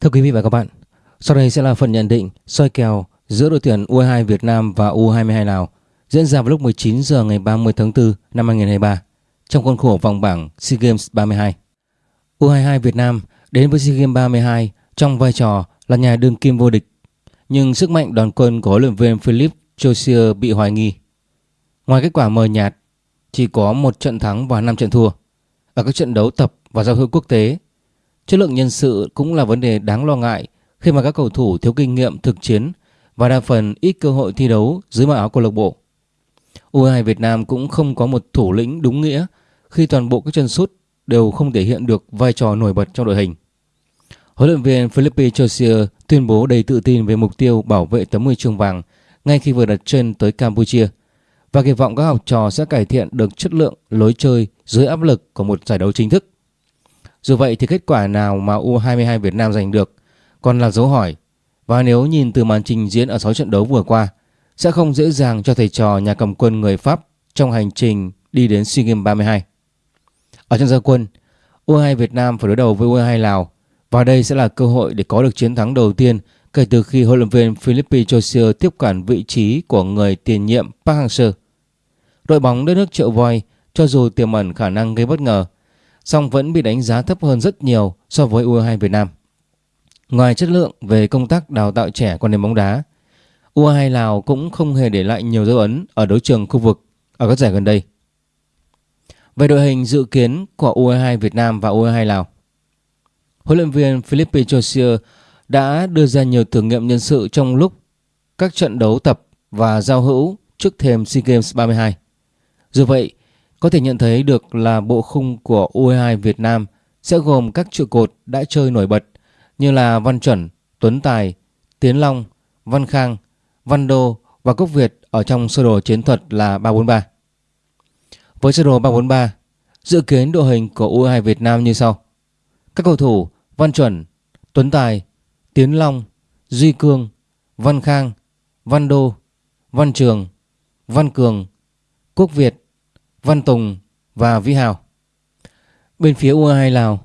Thưa quý vị và các bạn, sau đây sẽ là phần nhận định soi kèo giữa đội tuyển U22 Việt Nam và U22 Lào diễn ra vào lúc 19 giờ ngày 30 tháng 4 năm 2023 trong khuôn khổ vòng bảng SEA Games 32. U22 Việt Nam đến với SEA Games 32 trong vai trò là nhà đương kim vô địch, nhưng sức mạnh đoàn quân của huấn luyện viên Philip Josier bị hoài nghi. Ngoài kết quả mờ nhạt, chỉ có một trận thắng và 5 trận thua ở các trận đấu tập và giao hữu quốc tế Chất lượng nhân sự cũng là vấn đề đáng lo ngại khi mà các cầu thủ thiếu kinh nghiệm thực chiến và đa phần ít cơ hội thi đấu dưới màu áo câu lạc bộ. U22 Việt Nam cũng không có một thủ lĩnh đúng nghĩa khi toàn bộ các chân sút đều không thể hiện được vai trò nổi bật trong đội hình. Huấn luyện viên Philippe Josier tuyên bố đầy tự tin về mục tiêu bảo vệ tấm huy chương vàng ngay khi vừa đặt chân tới Campuchia và kỳ vọng các học trò sẽ cải thiện được chất lượng lối chơi dưới áp lực của một giải đấu chính thức. Dù vậy thì kết quả nào mà U22 Việt Nam giành được còn là dấu hỏi và nếu nhìn từ màn trình diễn ở 6 trận đấu vừa qua sẽ không dễ dàng cho thầy trò nhà cầm quân người Pháp trong hành trình đi đến SEA Games 32. Ở trận gia quân, U22 Việt Nam phải đối đầu với U22 Lào và đây sẽ là cơ hội để có được chiến thắng đầu tiên kể từ khi huấn luyện viên Philippe Josier tiếp quản vị trí của người tiền nhiệm Park Hang-seo. Đội bóng đất nước triệu voi cho dù tiềm ẩn khả năng gây bất ngờ song vẫn bị đánh giá thấp hơn rất nhiều so với U22 Việt Nam. Ngoài chất lượng về công tác đào tạo trẻ quan nền bóng đá, U22 Lào cũng không hề để lại nhiều dấu ấn ở đấu trường khu vực ở các giải gần đây. Về đội hình dự kiến của U22 Việt Nam và U22 Lào, huấn luyện viên Philippe Josier đã đưa ra nhiều thử nghiệm nhân sự trong lúc các trận đấu tập và giao hữu trước thềm SEA Games 32. Dù vậy, có thể nhận thấy được là bộ khung của U22 Việt Nam sẽ gồm các trụ cột đã chơi nổi bật như là Văn Chuẩn, Tuấn Tài, Tiến Long, Văn Khang, Văn Đô và Cốc Việt ở trong sơ đồ chiến thuật là 343. Với sơ đồ 343, dự kiến đội hình của U22 Việt Nam như sau. Các cầu thủ Văn Chuẩn, Tuấn Tài, Tiến Long, Duy Cương, Văn Khang, Văn Đô, Văn Trường, Văn Cường, Quốc Việt, Văn Tùng và Vĩ Hào. Bên phía U22 Lào,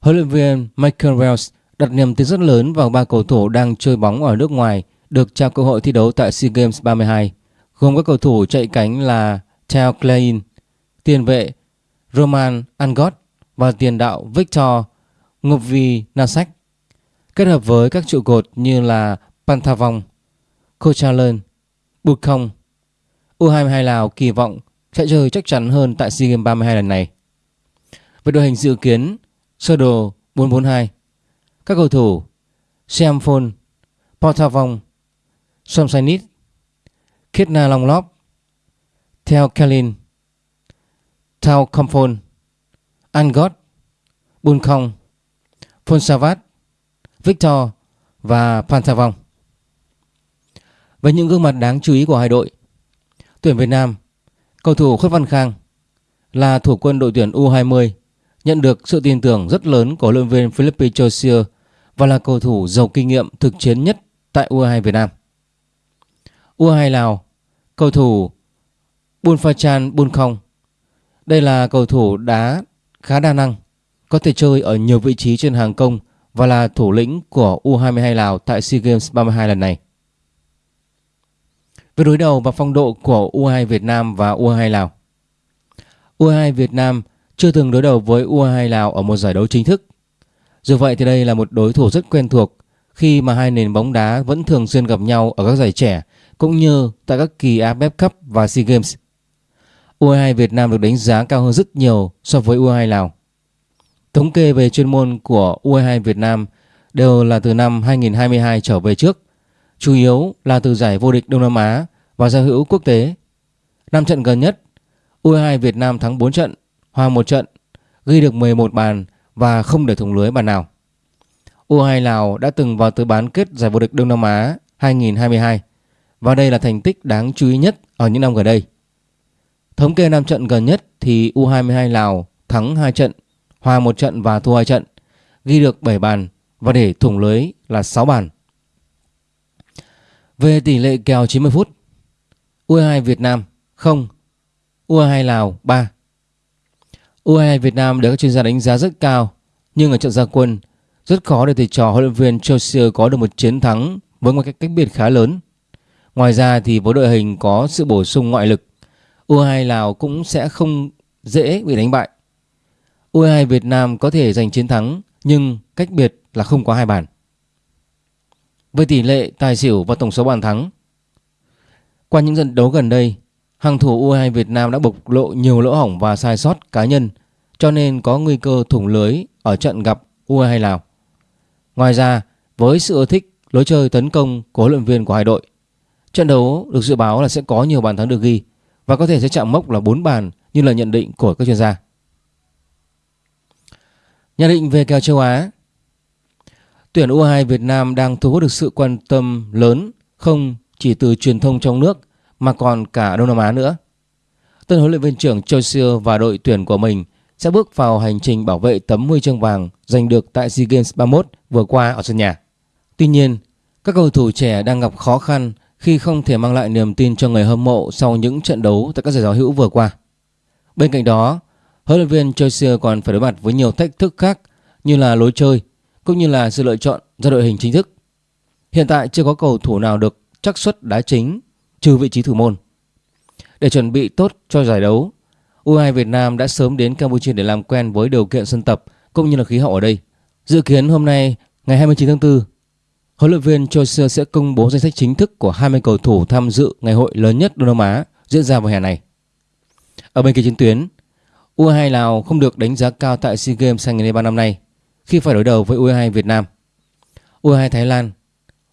huấn luyện viên Michael Wells đặt niềm tin rất lớn vào ba cầu thủ đang chơi bóng ở nước ngoài được trao cơ hội thi đấu tại SEA Games 32, gồm các cầu thủ chạy cánh là Theo Klein, tiền vệ Roman Angot và tiền đạo Victor Ngovi Nasak, kết hợp với các trụ cột như là Pantavong, Kochalan, Bukong. U22 Lào kỳ vọng sẽ chơi chắc chắn hơn tại SEA Games 32 lần này. Với đội hình dự kiến sơ đồ 442, các cầu thủ Seamphone, Portavong, Somsanit, Kitna Longlop, Theo Kalin, Thao Komphon, Angot, Bunkong, Fonsavat, Victor và Pantavong. Với những gương mặt đáng chú ý của hai đội, tuyển Việt Nam Cầu thủ Khuất Văn Khang là thủ quân đội tuyển U20 nhận được sự tin tưởng rất lớn của huấn luyện viên Philippe Josier và là cầu thủ giàu kinh nghiệm thực chiến nhất tại U2 Việt Nam. U2 Lào, cầu thủ Bunfachan Bunkhong. Đây là cầu thủ đá khá đa năng, có thể chơi ở nhiều vị trí trên hàng công và là thủ lĩnh của U22 Lào tại SEA Games 32 lần này. Về đối đầu và phong độ của U22 Việt Nam và U22 Lào U22 Việt Nam chưa từng đối đầu với U22 Lào ở một giải đấu chính thức. Dù vậy thì đây là một đối thủ rất quen thuộc khi mà hai nền bóng đá vẫn thường xuyên gặp nhau ở các giải trẻ cũng như tại các kỳ AFF Cup và SEA Games. U22 Việt Nam được đánh giá cao hơn rất nhiều so với U22 Lào. Thống kê về chuyên môn của U22 Việt Nam đều là từ năm 2022 trở về trước chủ yếu là từ giải vô địch Đông Nam Á và giao hữu quốc tế. Năm trận gần nhất, U22 Việt Nam thắng 4 trận, hòa 1 trận, ghi được 11 bàn và không để thủng lưới bàn nào. U22 Lào đã từng vào tứ bán kết giải vô địch Đông Nam Á 2022 và đây là thành tích đáng chú ý nhất ở những năm gần đây. Thống kê 5 trận gần nhất thì U22 Lào thắng 2 trận, hòa 1 trận và thua 2 trận, ghi được 7 bàn và để thủng lưới là 6 bàn. Về tỷ lệ kèo 90 phút U22 Việt Nam 0 U22 Lào 3 U22 Việt Nam được các chuyên gia đánh giá rất cao Nhưng ở trận gia quân Rất khó để thầy trò huấn luyện viên Chelsea có được một chiến thắng với một cách cách biệt khá lớn. Ngoài ra thì với đội hình có sự bổ sung ngoại lực, U22 Lào cũng sẽ không dễ bị đánh bại. U22 Việt Nam có thể giành chiến thắng nhưng cách biệt là không có hai bàn. Với tỷ lệ tài xỉu và tổng số bàn thắng, qua những trận đấu gần đây, hàng thủ U22 Việt Nam đã bộc lộ nhiều lỗ hỏng và sai sót cá nhân cho nên có nguy cơ thủng lưới ở trận gặp U22 Lào. Ngoài ra, với sự ưa thích lối chơi tấn công của huấn luyện viên của hai đội, trận đấu được dự báo là sẽ có nhiều bàn thắng được ghi và có thể sẽ chạm mốc là 4 bàn như là nhận định của các chuyên gia. Nhận định về kèo châu Á Tuyển U22 Việt Nam đang thu hút được sự quan tâm lớn không chỉ từ truyền thông trong nước mà còn cả Đông Nam Á nữa. Tân huấn luyện viên trưởng Choi và đội tuyển của mình sẽ bước vào hành trình bảo vệ tấm huy chương vàng giành được tại SEA Games 31 vừa qua ở sân nhà. Tuy nhiên, các cầu thủ trẻ đang gặp khó khăn khi không thể mang lại niềm tin cho người hâm mộ sau những trận đấu tại các giải đấu hữu vừa qua. Bên cạnh đó, huấn luyện viên Choi còn phải đối mặt với nhiều thách thức khác như là lối chơi cũng như là sự lựa chọn ra đội hình chính thức. Hiện tại chưa có cầu thủ nào được chắc suất đá chính trừ vị trí thủ môn. Để chuẩn bị tốt cho giải đấu, U2 Việt Nam đã sớm đến Campuchia để làm quen với điều kiện sân tập cũng như là khí hậu ở đây. Dự kiến hôm nay ngày 29 tháng 4, huấn luyện viên Choi sẽ công bố danh sách chính thức của 20 cầu thủ tham dự ngày hội lớn nhất Đông Nam Á diễn ra vào hè này. Ở bên kia chiến tuyến, U2 Lào không được đánh giá cao tại SEA Games 2023 năm nay khi phải đối đầu với U22 Việt Nam. U22 Thái Lan,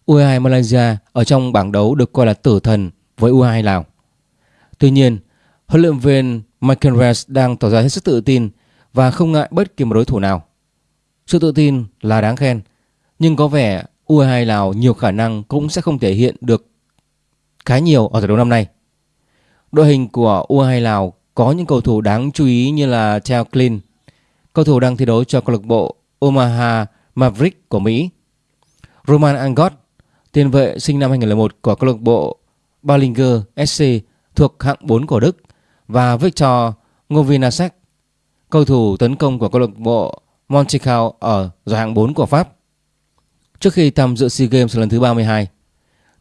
U22 Malaysia ở trong bảng đấu được coi là tử thần với U22 Lào. Tuy nhiên, huấn luyện viên Michael Reyes đang tỏ ra hết sức tự tin và không ngại bất kỳ một đối thủ nào. Sự tự tin là đáng khen, nhưng có vẻ U22 Lào nhiều khả năng cũng sẽ không thể hiện được khá nhiều ở giải đấu năm nay. Đội hình của U22 Lào có những cầu thủ đáng chú ý như là Theo clean, cầu thủ đang thi đấu cho câu lạc bộ Omaha Maverick của Mỹ. Roman Angot, tiền vệ sinh năm 2001 của câu lạc bộ Ballinger SC thuộc hạng 4 của Đức và Victor Ngovinasek, cầu thủ tấn công của câu lạc bộ Montreal ở giải hạng 4 của Pháp. Trước khi tham dự SEA Games lần thứ 32,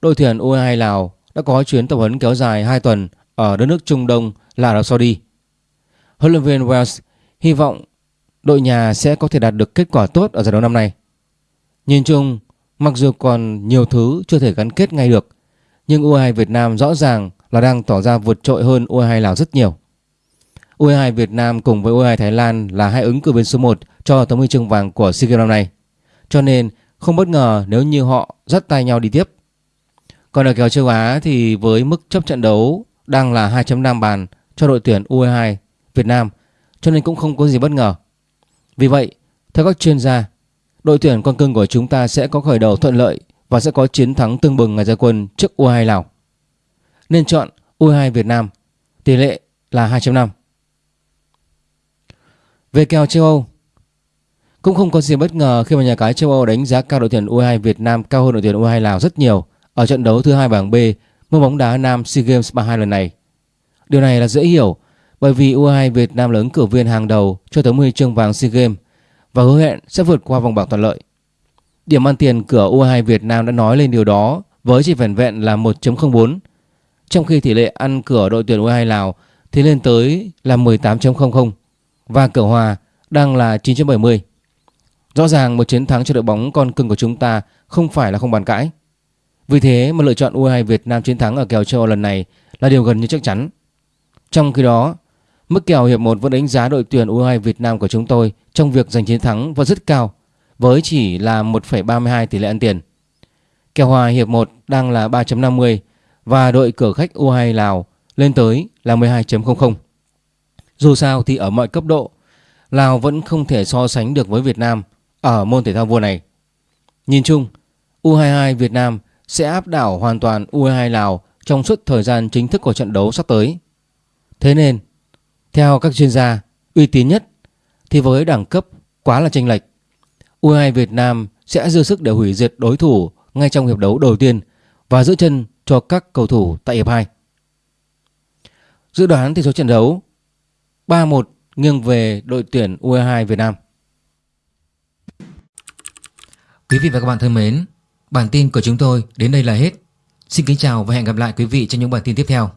đội tuyển U22 Lào đã có chuyến tập huấn kéo dài 2 tuần ở đất nước Trung Đông là Ả Rập Saudi. Huấn luyện viên Wells hy vọng đội nhà sẽ có thể đạt được kết quả tốt ở giải đấu năm nay. Nhìn chung, mặc dù còn nhiều thứ chưa thể gắn kết ngay được, nhưng U22 Việt Nam rõ ràng là đang tỏ ra vượt trội hơn U22 Lào rất nhiều. U22 Việt Nam cùng với U22 Thái Lan là hai ứng cử viên số 1 cho tấm huy chương vàng của SEA Games năm nay. Cho nên không bất ngờ nếu như họ dắt tay nhau đi tiếp. Còn ở kèo châu Á thì với mức chấp trận đấu đang là 2.5 bàn cho đội tuyển U22 Việt Nam cho nên cũng không có gì bất ngờ. Vì vậy, theo các chuyên gia, đội tuyển con cưng của chúng ta sẽ có khởi đầu thuận lợi và sẽ có chiến thắng tương bừng ngày ra quân trước U22 Lào. Nên chọn U22 Việt Nam, tỷ lệ là 2.5. Về kèo châu Âu, cũng không có gì bất ngờ khi mà nhà cái châu Âu đánh giá cao đội tuyển U22 Việt Nam cao hơn đội tuyển U22 Lào rất nhiều ở trận đấu thứ hai bảng B môn bóng đá nam SEA Games 32 lần này. Điều này là dễ hiểu bởi vì U22 Việt Nam là ứng cử viên hàng đầu cho tấm huy chương vàng SEA Games và hứa hẹn sẽ vượt qua vòng bảng thuận lợi. Điểm ăn tiền cửa U22 Việt Nam đã nói lên điều đó với chỉ vẻn vẹn là 1.04 trong khi tỷ lệ ăn cửa đội tuyển U22 Lào thì lên tới là 18.00 và cửa hòa đang là 9.70. Rõ ràng một chiến thắng cho đội bóng con cưng của chúng ta không phải là không bàn cãi. Vì thế mà lựa chọn U22 Việt Nam chiến thắng ở kèo châu Âu lần này là điều gần như chắc chắn. Trong khi đó, mức kèo hiệp 1 vẫn đánh giá đội tuyển U22 Việt Nam của chúng tôi trong việc giành chiến thắng và rất cao với chỉ là 1,32 tỷ lệ ăn tiền. Kèo hòa hiệp 1 đang là 3.50 và đội cửa khách U22 Lào lên tới là 12.00. Dù sao thì ở mọi cấp độ, Lào vẫn không thể so sánh được với Việt Nam ở môn thể thao vua này. Nhìn chung, U22 Việt Nam sẽ áp đảo hoàn toàn U22 Lào trong suốt thời gian chính thức của trận đấu sắp tới. Thế nên, theo các chuyên gia uy tín nhất thì với đẳng cấp quá là chênh lệch, U22 Việt Nam sẽ dư sức để hủy diệt đối thủ ngay trong hiệp đấu đầu tiên và giữ chân cho các cầu thủ tại hiệp 2. Dự đoán tỷ số trận đấu 3-1 nghiêng về đội tuyển U22 Việt Nam. Quý vị và các bạn thân mến, bản tin của chúng tôi đến đây là hết. Xin kính chào và hẹn gặp lại quý vị trong những bản tin tiếp theo.